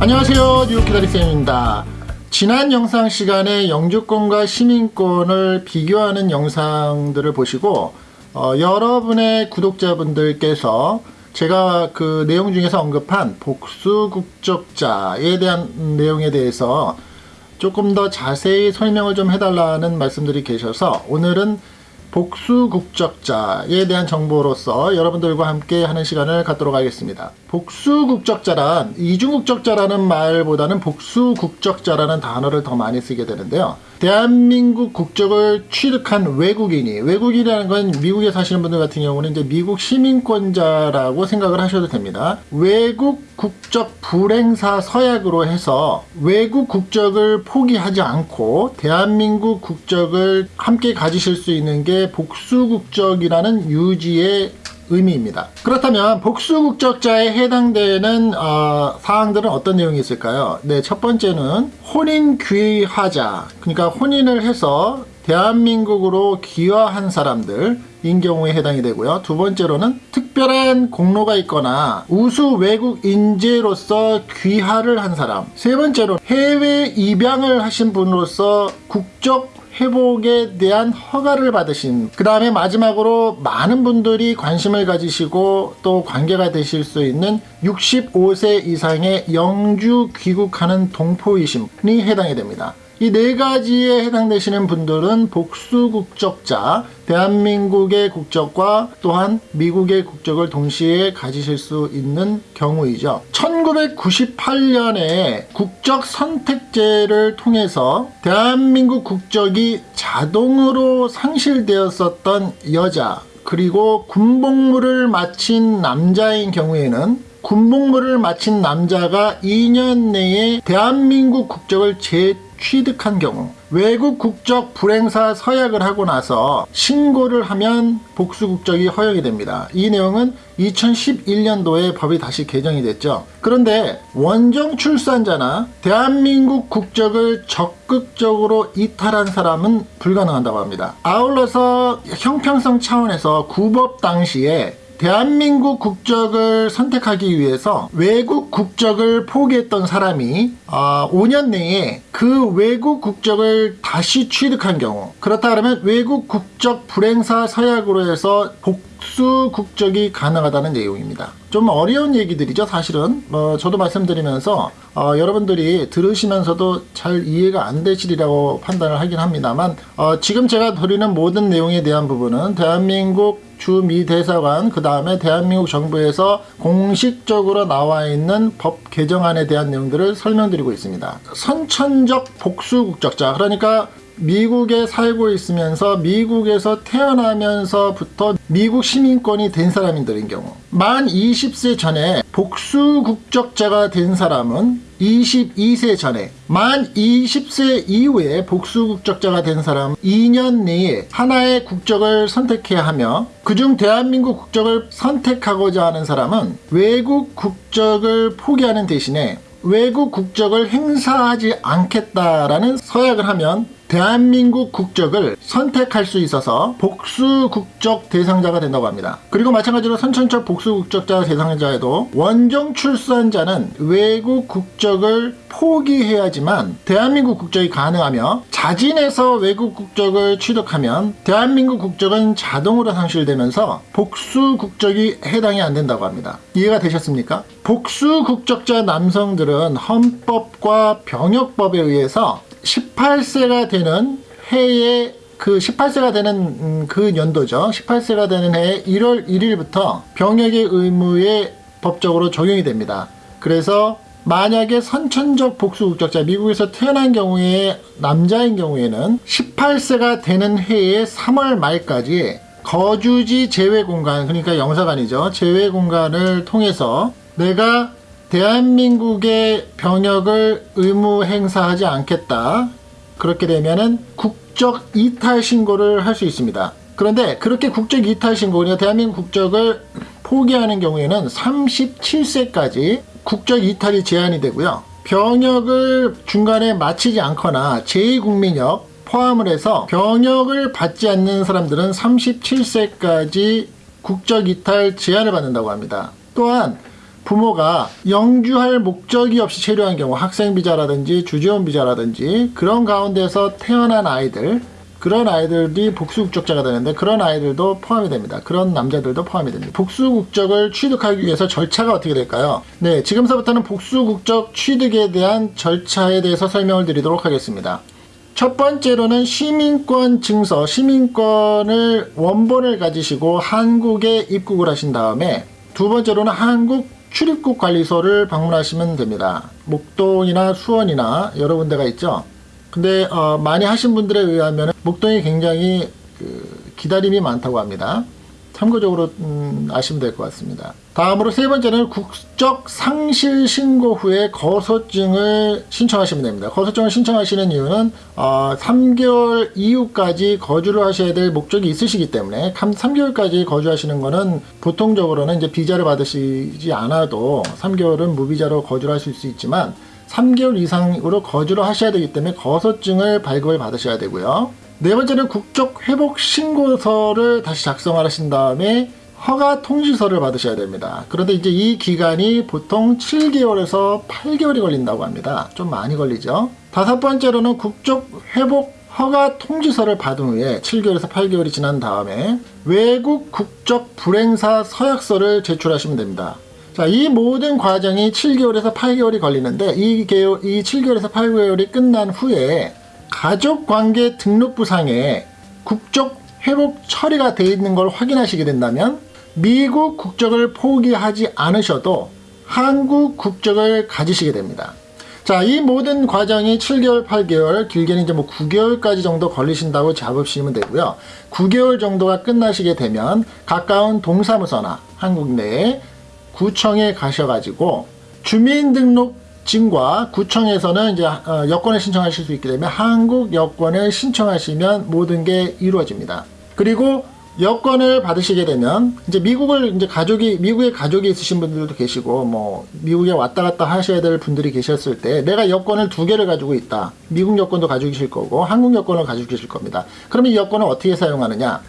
안녕하세요. 뉴욕기다리쌤입니다. 지난 영상 시간에 영주권과 시민권을 비교하는 영상들을 보시고 어, 여러분의 구독자분들께서 제가 그 내용 중에서 언급한 복수국적자에 대한 내용에 대해서 조금 더 자세히 설명을 좀 해달라는 말씀들이 계셔서 오늘은 복수국적자에 대한 정보로서 여러분들과 함께 하는 시간을 갖도록 하겠습니다. 복수국적자란 이중국적자라는 말보다는 복수국적자라는 단어를 더 많이 쓰게 되는데요. 대한민국 국적을 취득한 외국인이 외국인이라는 건 미국에 사시는 분들 같은 경우는 이제 미국 시민권자라고 생각을 하셔도 됩니다. 외국 국적 불행사 서약으로 해서 외국 국적을 포기하지 않고 대한민국 국적을 함께 가지실 수 있는 게 복수 국적이라는 유지의 의미입니다. 그렇다면 복수국적자에 해당되는 어, 사항들은 어떤 내용이 있을까요? 네, 첫 번째는 혼인 귀화자, 그러니까 혼인을 해서 대한민국으로 귀화한 사람들인 경우에 해당이 되고요. 두 번째로는 특별한 공로가 있거나 우수 외국 인재로서 귀화를 한 사람. 세 번째로 해외 입양을 하신 분으로서 국적 회복에 대한 허가를 받으신 그 다음에 마지막으로 많은 분들이 관심을 가지시고 또 관계가 되실 수 있는 65세 이상의 영주 귀국하는 동포이심이 해당이 됩니다. 이 네 가지에 해당되시는 분들은 복수 국적자, 대한민국의 국적과 또한 미국의 국적을 동시에 가지실 수 있는 경우이죠. 1998년에 국적 선택제를 통해서 대한민국 국적이 자동으로 상실되었었던 여자 그리고 군복무를 마친 남자인 경우에는 군복무를 마친 남자가 2년 내에 대한민국 국적을 재 취득한 경우 외국 국적 불행사 서약을 하고 나서 신고를 하면 복수 국적이 허용이 됩니다. 이 내용은 2011년도에 법이 다시 개정이 됐죠. 그런데 원정 출산자나 대한민국 국적을 적극적으로 이탈한 사람은 불가능한다고 합니다. 아울러서 형평성 차원에서 구법 당시에 대한민국 국적을 선택하기 위해서 외국 국적을 포기했던 사람이 어, 5년 내에 그 외국 국적을 다시 취득한 경우 그렇다 그러면 외국 국적 불행사 서약으로 해서 복수 국적이 가능하다는 내용입니다. 좀 어려운 얘기들이죠 사실은 어, 저도 말씀드리면서 어, 여러분들이 들으시면서도 잘 이해가 안 되시리라고 판단을 하긴 합니다만 어, 지금 제가 드리는 모든 내용에 대한 부분은 대한민국 주미 대사관 그 다음에 대한민국 정부에서 공식적으로 나와 있는 법 개정안에 대한 내용들을 설명드리고 있습니다. 선천적 복수국적자 그러니까 미국에 살고 있으면서 미국에서 태어나면서부터 미국 시민권이 된 사람들인 경우 만 20세 전에 복수 국적자가 된 사람은 22세 전에 만 20세 이후에 복수 국적자가 된 사람 2년 내에 하나의 국적을 선택해야 하며 그중 대한민국 국적을 선택하고자 하는 사람은 외국 국적을 포기하는 대신에 외국 국적을 행사하지 않겠다라는 서약을 하면 대한민국 국적을 선택할 수 있어서 복수 국적 대상자가 된다고 합니다. 그리고 마찬가지로 선천적 복수 국적자 대상자에도 원정 출산자는 외국 국적을 포기해야지만 대한민국 국적이 가능하며 자진해서 외국 국적을 취득하면 대한민국 국적은 자동으로 상실되면서 복수 국적이 해당이 안 된다고 합니다. 이해가 되셨습니까? 복수 국적자 남성들은 헌법과 병역법에 의해서 18세가 되는 해에 그 18세가 되는 음, 그 연도죠. 18세가 되는 해 1월 1일부터 병역의 의무에 법적으로 적용이 됩니다. 그래서 만약에 선천적 복수국적자 미국에서 태어난 경우에 남자인 경우에는 18세가 되는 해의 3월 말까지 거주지 제외 공간 그러니까 영사관이죠. 제외 공간을 통해서 내가 대한민국의 병역을 의무 행사하지 않겠다. 그렇게 되면은 국적 이탈 신고를 할 수 있습니다. 그런데 그렇게 국적 이탈 신고, 그러니까 대한민국 국적을 포기하는 경우에는 37세까지 국적 이탈이 제한이 되고요. 병역을 중간에 마치지 않거나 제2국민역 포함을 해서 병역을 받지 않는 사람들은 37세까지 국적 이탈 제한을 받는다고 합니다. 또한 부모가 영주할 목적이 없이 체류한 경우 학생 비자라든지 주재원 비자라든지 그런 가운데서 태어난 아이들 그런 아이들이 복수국적자가 되는데 그런 아이들도 포함이 됩니다. 그런 남자들도 포함이 됩니다. 복수국적을 취득하기 위해서 절차가 어떻게 될까요? 네, 지금서부터는 복수국적 취득에 대한 절차에 대해서 설명을 드리도록 하겠습니다. 첫 번째로는 시민권 증서, 시민권을 원본을 가지시고 한국에 입국을 하신 다음에 두 번째로는 한국 출입국 관리소를 방문하시면 됩니다. 목동이나 수원이나 여러 군데가 있죠. 근데 어, 많이 하신 분들에 의하면 목동이 굉장히 그 기다림이 많다고 합니다. 참고적으로 음, 아시면 될 것 같습니다. 다음으로 세 번째는 국적 상실 신고 후에 거소증을 신청하시면 됩니다. 거소증을 신청하시는 이유는 어, 3개월 이후까지 거주를 하셔야 될 목적이 있으시기 때문에 3개월까지 거주하시는 것은 보통적으로는 이제 비자를 받으시지 않아도 3개월은 무비자로 거주를 하실 수 있지만 3개월 이상으로 거주를 하셔야 되기 때문에 거소증을 발급을 받으셔야 되고요. 네 번째는 국적 회복 신고서를 다시 작성하신 다음에 허가 통지서를 받으셔야 됩니다. 그런데 이제 이 기간이 보통 7개월에서 8개월이 걸린다고 합니다. 좀 많이 걸리죠. 다섯 번째로는 국적 회복 허가 통지서를 받은 후에 7개월에서 8개월이 지난 다음에 외국 국적 불행사 서약서를 제출하시면 됩니다. 자, 이 모든 과정이 7개월에서 8개월이 걸리는데 이, 개월, 이 7개월에서 8개월이 끝난 후에 가족관계 등록부상에 국적 회복 처리가 되어 있는 걸 확인하시게 된다면 미국 국적을 포기하지 않으셔도 한국 국적을 가지시게 됩니다. 자, 이 모든 과정이 7개월, 8개월, 길게는 이제 뭐 9개월까지 정도 걸리신다고 잡으시면 되고요. 9개월 정도가 끝나시게 되면 가까운 동사무소나 한국 내에 구청에 가셔가지고 주민등록 증과 구청에서는 이제 어, 여권을 신청하실 수 있기 때문에 한국 여권을 신청하시면 모든 게 이루어집니다. 그리고 여권을 받으시게 되면 이제 미국을 이제 가족이 미국에 가족이 있으신 분들도 계시고 뭐 미국에 왔다 갔다 하셔야 될 분들이 계셨을 때 내가 여권을 두 개를 가지고 있다. 미국 여권도 가지고 계실 거고 한국 여권을 가지고 계실 겁니다. 그러면 이 여권을 어떻게 사용하느냐?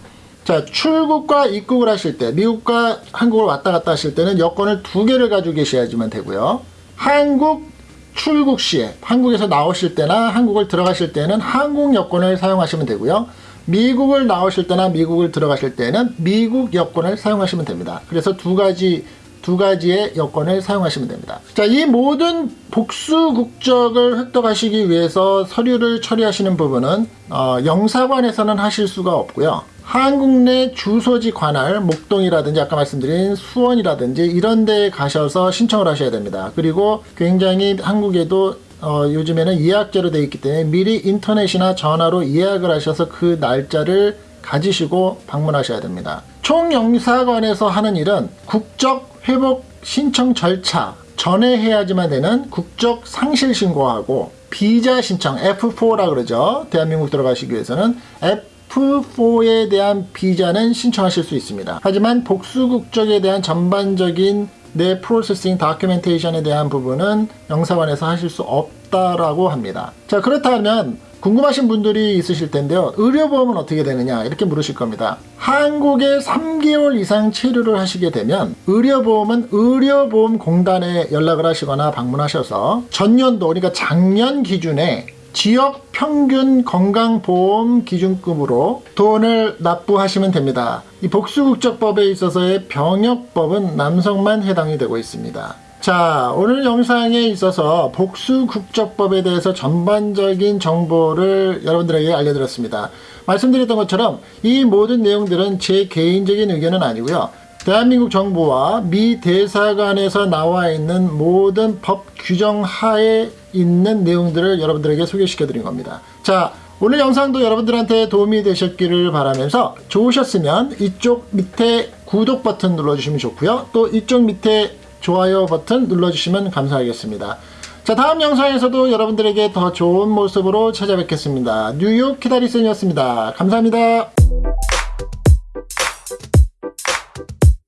자, 출국과 입국을 하실 때, 미국과 한국을 왔다 갔다 하실 때는 여권을 두 개를 가지고 계셔야지만 되고요. 한국 출국 시에, 한국에서 나오실 때나 한국을 들어가실 때는 한국 여권을 사용하시면 되고요. 미국을 나오실 때나 미국을 들어가실 때는 미국 여권을 사용하시면 됩니다. 그래서 두 가지 두 가지의 여권을 사용하시면 됩니다. 자, 이 모든 복수 국적을 획득하시기 위해서 서류를 처리하시는 부분은 어, 영사관에서는 하실 수가 없고요. 한국 내 주소지 관할 목동이라든지 아까 말씀드린 수원이라든지 이런 데 가셔서 신청을 하셔야 됩니다. 그리고 굉장히 한국에도 어, 요즘에는 예약제로 되어 있기 때문에 미리 인터넷이나 전화로 예약을 하셔서 그 날짜를 가지시고 방문하셔야 됩니다. 총영사관에서 하는 일은 국적 회복 신청 절차 전에 해야지만 되는 국적 상실 신고하고 비자 신청 F4라 그러죠. 대한민국 들어가시기 위해서는 F F4에 대한 비자는 신청하실 수 있습니다. 하지만 복수 국적에 대한 전반적인 내 프로세싱 다큐멘테이션에 대한 부분은 영사관에서 하실 수 없다라고 합니다. 자 그렇다면 궁금하신 분들이 있으실 텐데요. 의료보험은 어떻게 되느냐 이렇게 물으실 겁니다. 한국에 3개월 이상 체류를 하시게 되면 의료보험은 의료보험공단에 연락을 하시거나 방문하셔서 전년도 그러니까 작년 기준에 지역 평균 건강보험 기준금으로 돈을 납부하시면 됩니다. 이 복수국적법에 있어서의 병역법은 남성만 해당이 되고 있습니다. 자 오늘 영상에 있어서 복수국적법에 대해서 전반적인 정보를 여러분들에게 알려드렸습니다. 말씀드렸던 것처럼 이 모든 내용들은 제 개인적인 의견은 아니고요. 대한민국 정부와 미 대사관에서 나와 있는 모든 법 규정 하에 있는 내용들을 여러분들에게 소개시켜 드린 겁니다. 자, 오늘 영상도 여러분들한테 도움이 되셨기를 바라면서 좋으셨으면 이쪽 밑에 구독 버튼 눌러주시면 좋고요. 또 이쪽 밑에 좋아요 버튼 눌러주시면 감사하겠습니다. 자 다음 영상에서도 여러분들에게 더 좋은 모습으로 찾아뵙겠습니다. 뉴욕 키다리슨이었습니다. 감사합니다.